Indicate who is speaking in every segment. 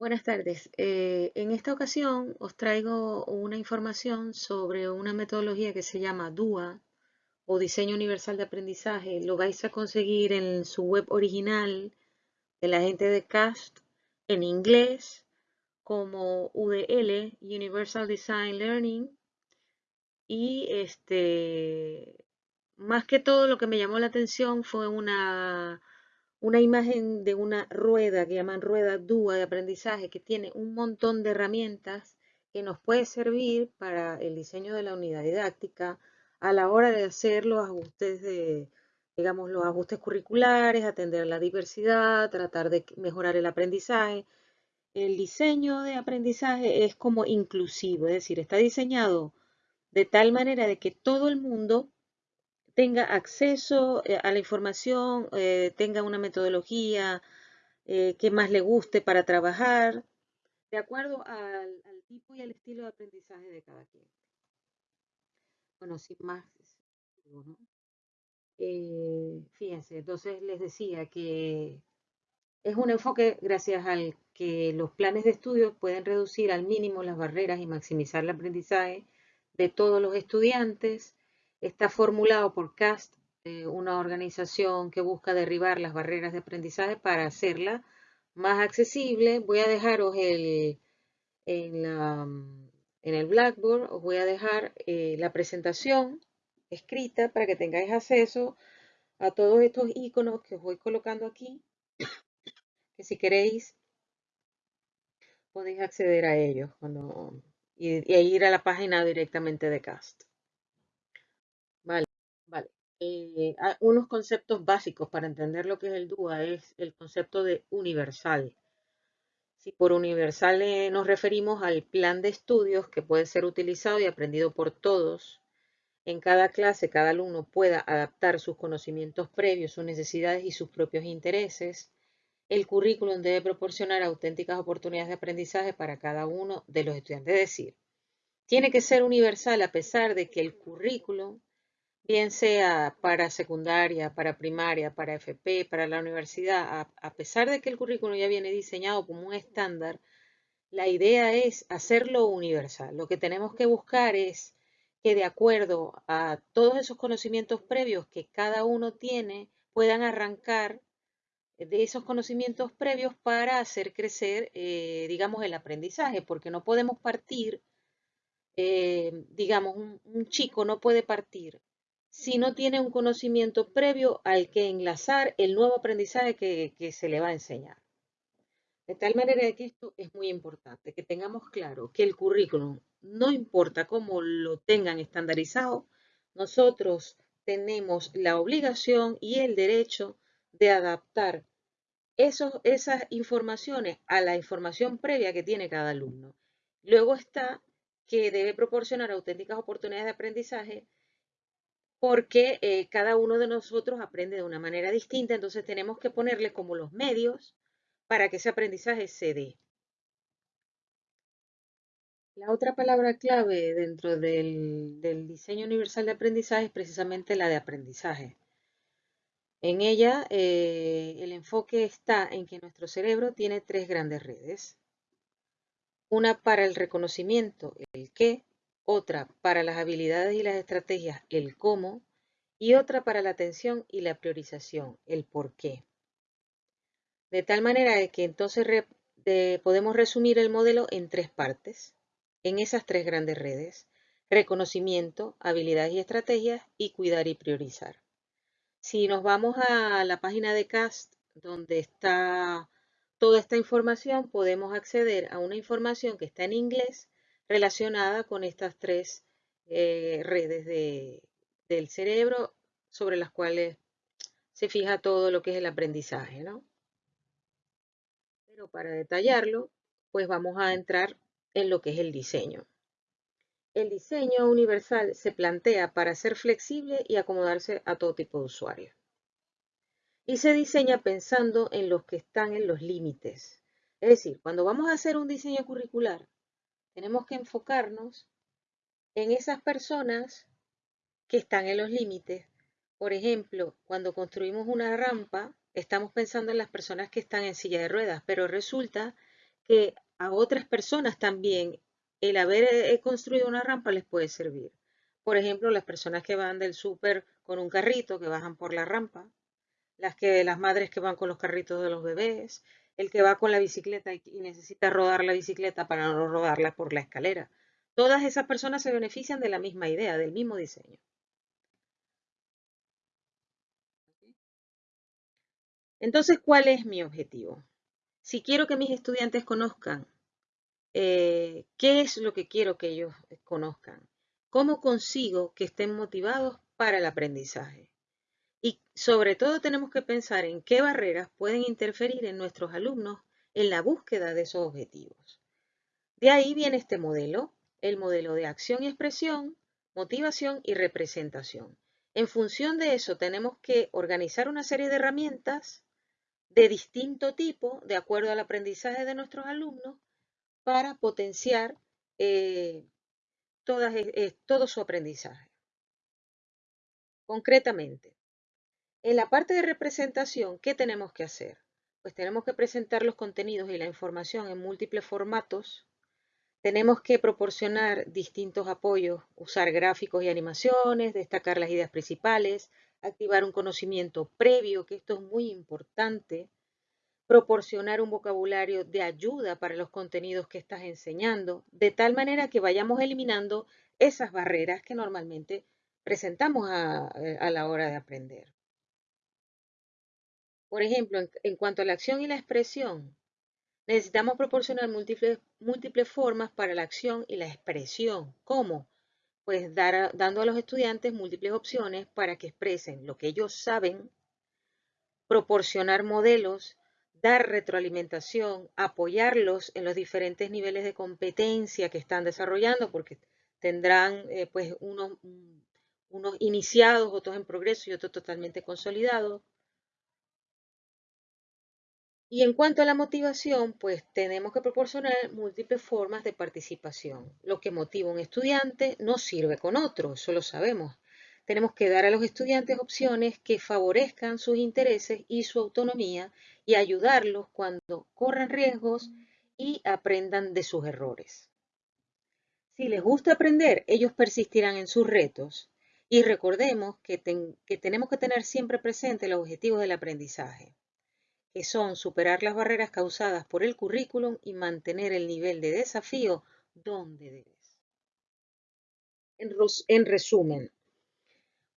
Speaker 1: Buenas tardes. Eh, en esta ocasión os traigo una información sobre una metodología que se llama DUA o Diseño Universal de Aprendizaje. Lo vais a conseguir en su web original de la gente de CAST en inglés como UDL, Universal Design Learning. Y este, más que todo lo que me llamó la atención fue una una imagen de una rueda que llaman rueda DUA de aprendizaje que tiene un montón de herramientas que nos puede servir para el diseño de la unidad didáctica a la hora de hacer los ajustes de, digamos, los ajustes curriculares, atender la diversidad, tratar de mejorar el aprendizaje. El diseño de aprendizaje es como inclusivo, es decir, está diseñado de tal manera de que todo el mundo tenga acceso eh, a la información, eh, tenga una metodología eh, que más le guste para trabajar, de acuerdo al, tipo y al estilo de aprendizaje de cada quien. Bueno, sin más, fíjense, entonces les decía que es un enfoque gracias al que los planes de estudio pueden reducir al mínimo las barreras y maximizar el aprendizaje de todos los estudiantes Está formulado por CAST, eh, una organización que busca derribar las barreras de aprendizaje para hacerla más accesible. Voy a dejaros el, en, el Blackboard, os voy a dejar eh, la presentación escrita para que tengáis acceso a todos estos iconos que os voy colocando aquí, que si queréis podéis acceder a ellos cuando, y, ir a la página directamente de CAST. Vale. Eh, unos conceptos básicos para entender lo que es el DUA es el concepto de universal. Si por universal nos referimos al plan de estudios que puede ser utilizado y aprendido por todos, en cada clase cada alumno pueda adaptar sus conocimientos previos, sus necesidades y sus propios intereses. El currículum debe proporcionar auténticas oportunidades de aprendizaje para cada uno de los estudiantes. Es decir, tiene que ser universal a pesar de que el currículum bien sea para secundaria, para primaria, para FP, para la universidad, a, pesar de que el currículum ya viene diseñado como un estándar, la idea es hacerlo universal. Lo que tenemos que buscar es que de acuerdo a todos esos conocimientos previos que cada uno tiene, puedan arrancar de esos conocimientos previos para hacer crecer, eh, digamos, el aprendizaje, porque no podemos partir, eh, digamos, un chico no puede partir si no tiene un conocimiento previo al que enlazar el nuevo aprendizaje que, se le va a enseñar. De tal manera que esto es muy importante, que tengamos claro que el currículum, no importa cómo lo tengan estandarizado, nosotros tenemos la obligación y el derecho de adaptar esas informaciones a la información previa que tiene cada alumno. Luego está que debe proporcionar auténticas oportunidades de aprendizaje porque eh, cada uno de nosotros aprende de una manera distinta, entonces tenemos que ponerle como los medios para que ese aprendizaje se dé. La otra palabra clave dentro del, diseño universal de aprendizaje es precisamente la de aprendizaje. En ella, eh, el enfoque está en que nuestro cerebro tiene tres grandes redes. Una para el reconocimiento, el qué, otra para las habilidades y las estrategias, el cómo, y otra para la atención y la priorización, el por qué. De tal manera que entonces podemos resumir el modelo en tres partes, en esas tres grandes redes, reconocimiento, habilidades y estrategias y cuidar y priorizar. Si nos vamos a la página de CAST, donde está toda esta información, podemos acceder a una información que está en inglés relacionada con estas tres eh, redes del cerebro sobre las cuales se fija todo lo que es el aprendizaje, ¿no? Pero para detallarlo, pues vamos a entrar en lo que es el diseño. El diseño universal se plantea para ser flexible y acomodarse a todo tipo de usuarios. Y se diseña pensando en los que están en los límites. Es decir, cuando vamos a hacer un diseño curricular, tenemos que enfocarnos en esas personas que están en los límites. Por ejemplo, cuando construimos una rampa, estamos pensando en las personas que están en silla de ruedas, pero resulta que a otras personas también el haber eh, construido una rampa les puede servir. Por ejemplo, las personas que van del súper con un carrito, que bajan por la rampa, las, que, las madres que van con los carritos de los bebés, el que va con la bicicleta y, necesita rodar la bicicleta para no rodarla por la escalera. Todas esas personas se benefician de la misma idea, del mismo diseño. Entonces, ¿cuál es mi objetivo? Si quiero que mis estudiantes conozcan eh, qué es lo que quiero que ellos conozcan, cómo consigo que estén motivados para el aprendizaje. Y sobre todo tenemos que pensar en qué barreras pueden interferir en nuestros alumnos en la búsqueda de esos objetivos. De ahí viene este modelo, el modelo de acción y expresión, motivación y representación. En función de eso tenemos que organizar una serie de herramientas de distinto tipo, de acuerdo al aprendizaje de nuestros alumnos, para potenciar eh, eh, todo su aprendizaje. Concretamente, en la parte de representación, ¿qué tenemos que hacer? Pues tenemos que presentar los contenidos y la información en múltiples formatos. Tenemos que proporcionar distintos apoyos, usar gráficos y animaciones, destacar las ideas principales, activar un conocimiento previo, que esto es muy importante, proporcionar un vocabulario de ayuda para los contenidos que estás enseñando, de tal manera que vayamos eliminando esas barreras que normalmente presentamos a, la hora de aprender. Por ejemplo, en, cuanto a la acción y la expresión, necesitamos proporcionar múltiples, formas para la acción y la expresión. ¿Cómo? Pues dar dando a los estudiantes múltiples opciones para que expresen lo que ellos saben, proporcionar modelos dar retroalimentación, apoyarlos en los diferentes niveles de competencia que están desarrollando, porque tendrán eh, pues unos, unos iniciados, otros en progreso y otros totalmente consolidados. Y en cuanto a la motivación, pues tenemos que proporcionar múltiples formas de participación. Lo que motiva a un estudiante no sirve con otro, eso lo sabemos. Tenemos que dar a los estudiantes opciones que favorezcan sus intereses y su autonomía y ayudarlos cuando corran riesgos y aprendan de sus errores. Si les gusta aprender, ellos persistirán en sus retos y recordemos que, que tenemos que tener siempre presente los objetivos del aprendizaje, que son superar las barreras causadas por el currículum y mantener el nivel de desafío donde debes. En, resumen,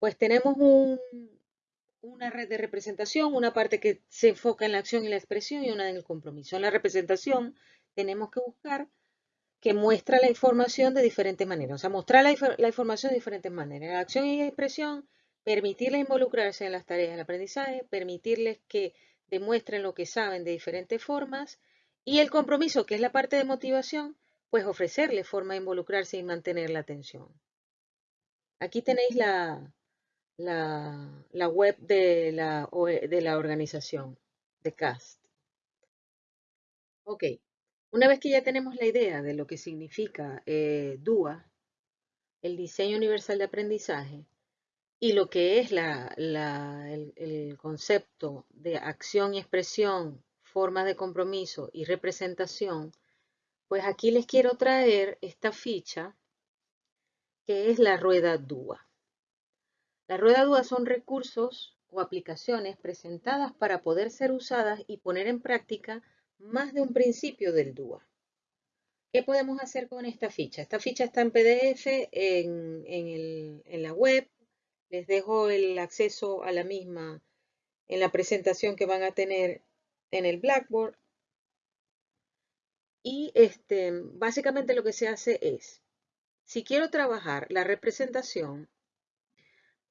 Speaker 1: pues tenemos una red de representación, una parte que se enfoca en la acción y la expresión y una en el compromiso. En la representación tenemos que buscar que muestra la información de diferentes maneras, o sea, mostrar la, información de diferentes maneras. La acción y la expresión, permitirles involucrarse en las tareas del aprendizaje, permitirles que demuestren lo que saben de diferentes formas y el compromiso, que es la parte de motivación, pues ofrecerles forma de involucrarse y mantener la atención. Aquí tenéis la, la, web de la, de la organización, de CAST. Ok, una vez que ya tenemos la idea de lo que significa eh, DUA, el diseño universal de aprendizaje, y lo que es el, concepto de acción y expresión, formas de compromiso y representación, pues aquí les quiero traer esta ficha que es la rueda DUA. La rueda DUA son recursos o aplicaciones presentadas para poder ser usadas y poner en práctica más de un principio del DUA. ¿Qué podemos hacer con esta ficha? Esta ficha está en PDF en la web. Les dejo el acceso a la misma en la presentación que van a tener en el Blackboard. Y este, básicamente lo que se hace es, si quiero trabajar la representación,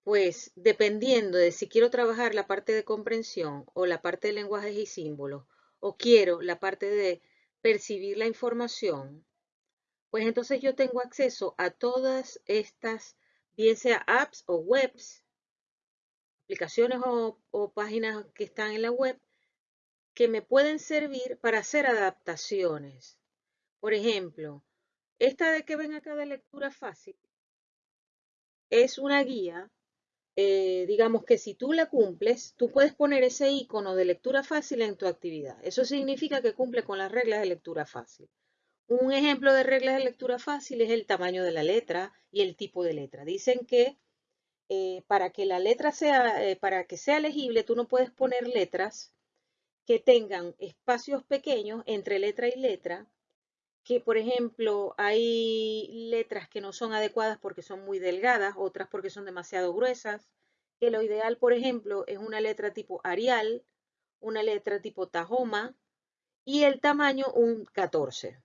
Speaker 1: pues dependiendo de si quiero trabajar la parte de comprensión o la parte de lenguajes y símbolos, o quiero la parte de percibir la información, pues entonces yo tengo acceso a todas estas, bien sea apps o webs, aplicaciones o, o páginas que están en la web, que me pueden servir para hacer adaptaciones. Por ejemplo, esta de que ven acá de lectura fácil es una guía eh, digamos que si tú la cumples, tú puedes poner ese icono de lectura fácil en tu actividad. Eso significa que cumple con las reglas de lectura fácil. Un ejemplo de reglas de lectura fácil es el tamaño de la letra y el tipo de letra. Dicen que eh, para que la letra sea, eh, para que sea legible, tú no puedes poner letras que tengan espacios pequeños entre letra y letra, que por ejemplo hay letras que no son adecuadas porque son muy delgadas, otras porque son demasiado gruesas, que lo ideal, por ejemplo, es una letra tipo Arial, una letra tipo Tahoma y el tamaño un 14.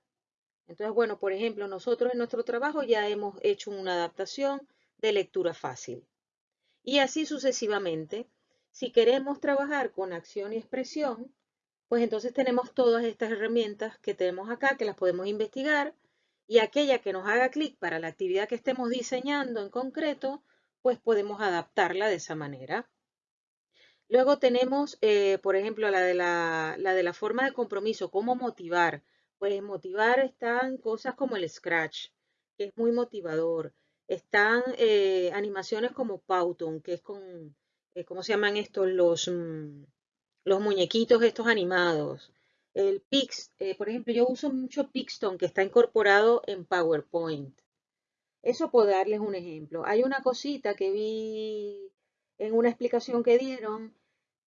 Speaker 1: Entonces, bueno, por ejemplo, nosotros en nuestro trabajo ya hemos hecho una adaptación de lectura fácil. Y así sucesivamente. Si queremos trabajar con acción y expresión, pues entonces tenemos todas estas herramientas que tenemos acá, que las podemos investigar, y aquella que nos haga clic para la actividad que estemos diseñando en concreto, pues podemos adaptarla de esa manera. Luego tenemos, eh, por ejemplo, la de la, la de la forma de compromiso, cómo motivar. Pues motivar están cosas como el Scratch, que es muy motivador. Están eh, animaciones como Powton, que es con, eh, ¿cómo se llaman estos? Los, mm, los muñequitos estos animados. El Pix, eh, por ejemplo, yo uso mucho Pixton, que está incorporado en PowerPoint. Eso puedo darles un ejemplo. Hay una cosita que vi en una explicación que dieron,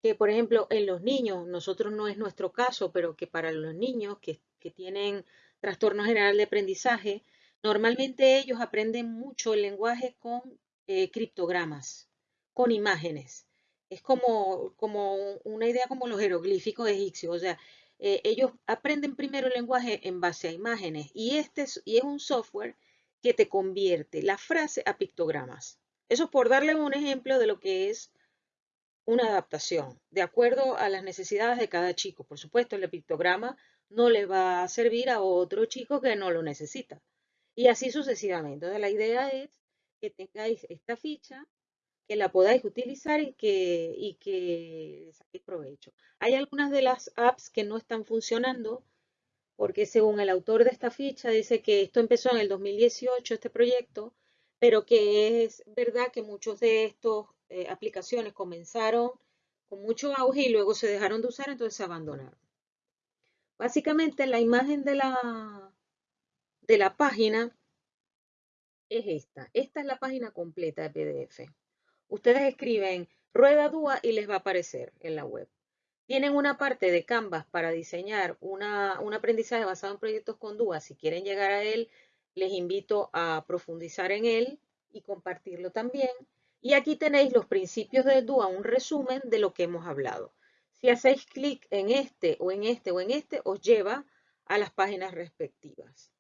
Speaker 1: que por ejemplo en los niños, nosotros no es nuestro caso, pero que para los niños que, que tienen trastorno general de aprendizaje, Normalmente ellos aprenden mucho el lenguaje con eh, criptogramas, con imágenes. Es como, como una idea como los jeroglíficos egipcios. O sea, eh, ellos aprenden primero el lenguaje en base a imágenes y, este es, y es un software que te convierte la frase a pictogramas. Eso es por darle un ejemplo de lo que es una adaptación, de acuerdo a las necesidades de cada chico. Por supuesto, el pictograma no le va a servir a otro chico que no lo necesita. Y así sucesivamente. Entonces la idea es que tengáis esta ficha, que la podáis utilizar y que, y que saquéis provecho. Hay algunas de las apps que no están funcionando porque según el autor de esta ficha dice que esto empezó en el 2018, este proyecto, pero que es verdad que muchos de estos eh, aplicaciones comenzaron con mucho auge y luego se dejaron de usar, entonces se abandonaron. Básicamente la imagen de la, de la página es esta. Esta es la página completa de PDF. Ustedes escriben Rueda Dúa y les va a aparecer en la web. Tienen una parte de Canvas para diseñar una, un aprendizaje basado en proyectos con Dúa. Si quieren llegar a él, les invito a profundizar en él y compartirlo también. Y aquí tenéis los principios de Dúa, un resumen de lo que hemos hablado. Si hacéis clic en este o en este o en este, os lleva a las páginas respectivas.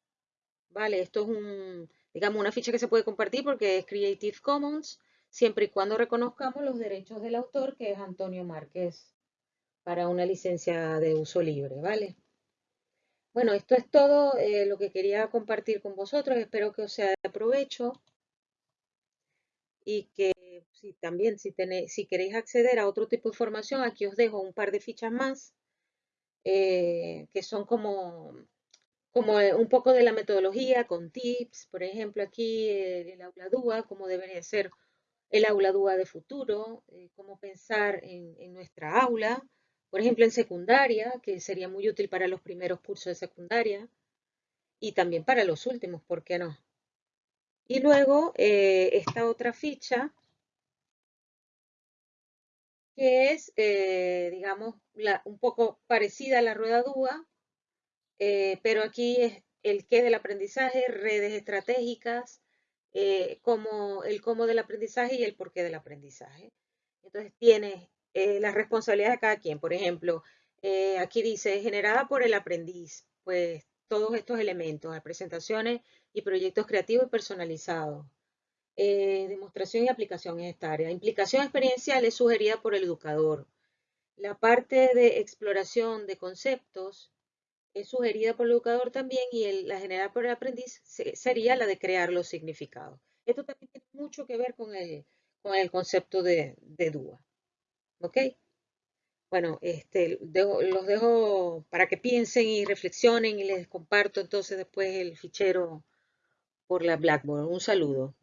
Speaker 1: Vale, esto es un, digamos, una ficha que se puede compartir porque es Creative Commons, siempre y cuando reconozcamos los derechos del autor, que es Antonio Márquez, para una licencia de uso libre, ¿vale? Bueno, esto es todo eh, lo que quería compartir con vosotros. Espero que os sea de provecho y que si también si, tenéis, si queréis acceder a otro tipo de información, aquí os dejo un par de fichas más eh, que son como como eh, un poco de la metodología con tips, por ejemplo aquí el, aula DUA, cómo debería ser el aula DUA de futuro, eh, cómo pensar en, nuestra aula, por ejemplo en secundaria, que sería muy útil para los primeros cursos de secundaria y también para los últimos, ¿por qué no? Y luego eh, esta otra ficha que es, digamos, la, un poco parecida a la rueda DUA, eh, pero aquí es el qué del aprendizaje, redes estratégicas, eh, como el cómo del aprendizaje y el por qué del aprendizaje. Entonces tiene eh, las responsabilidades de cada quien. Por ejemplo, aquí dice generada por el aprendiz, pues todos estos elementos, presentaciones y proyectos creativos y personalizados. Demostración y aplicación en esta área. Implicación experiencial es sugerida por el educador. La parte de exploración de conceptos es sugerida por el educador también y la generada por el aprendiz sería la de crear los significados. Esto también tiene mucho que ver con el, con el concepto de, de DUA. ¿Ok? Bueno, este, los dejo para que piensen y reflexionen y les comparto entonces después el fichero por la Blackboard. Un saludo.